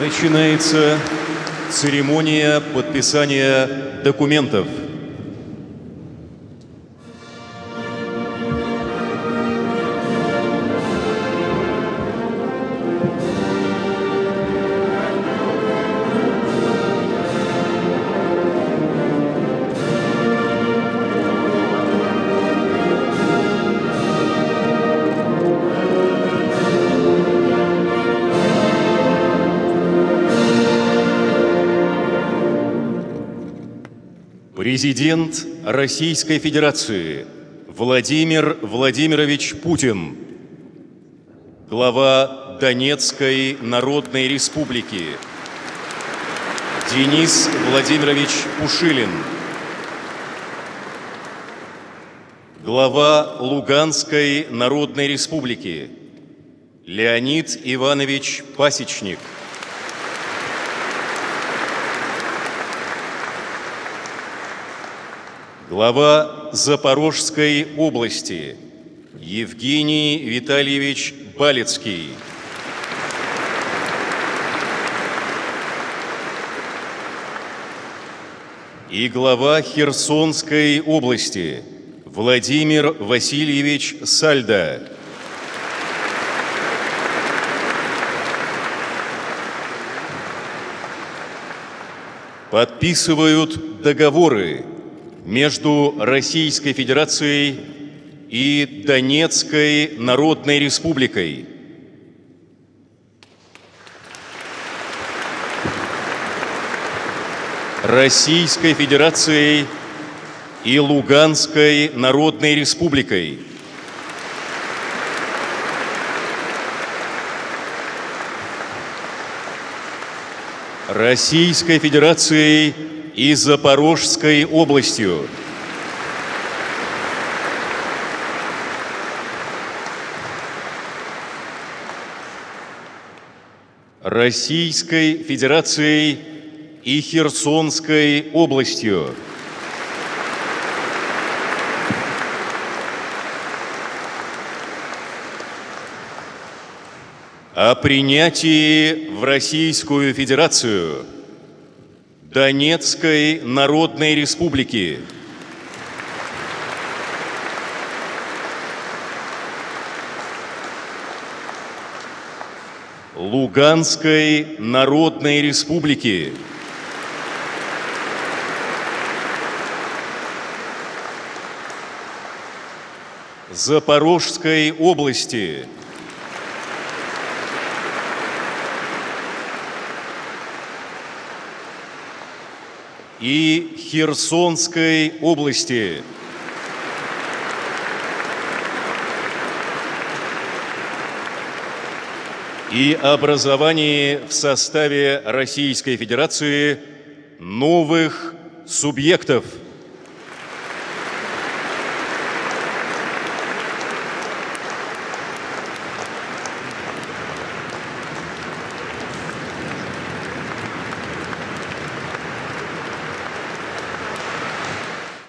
Начинается церемония подписания документов. Президент Российской Федерации Владимир Владимирович Путин, глава Донецкой Народной Республики. Денис Владимирович Пушилин, глава Луганской Народной Республики. Леонид Иванович Пасечник – Глава Запорожской области Евгений Витальевич Балецкий. И глава Херсонской области Владимир Васильевич Сальда. Подписывают договоры между Российской Федерацией и Донецкой Народной Республикой. Российской Федерацией и Луганской Народной Республикой. Российской Федерацией и Запорожской областью. Российской Федерацией и Херсонской областью. О принятии в Российскую Федерацию – Донецкой Народной Республики. Луганской Народной Республики. Запорожской области. И Херсонской области. и образовании в составе Российской Федерации новых субъектов –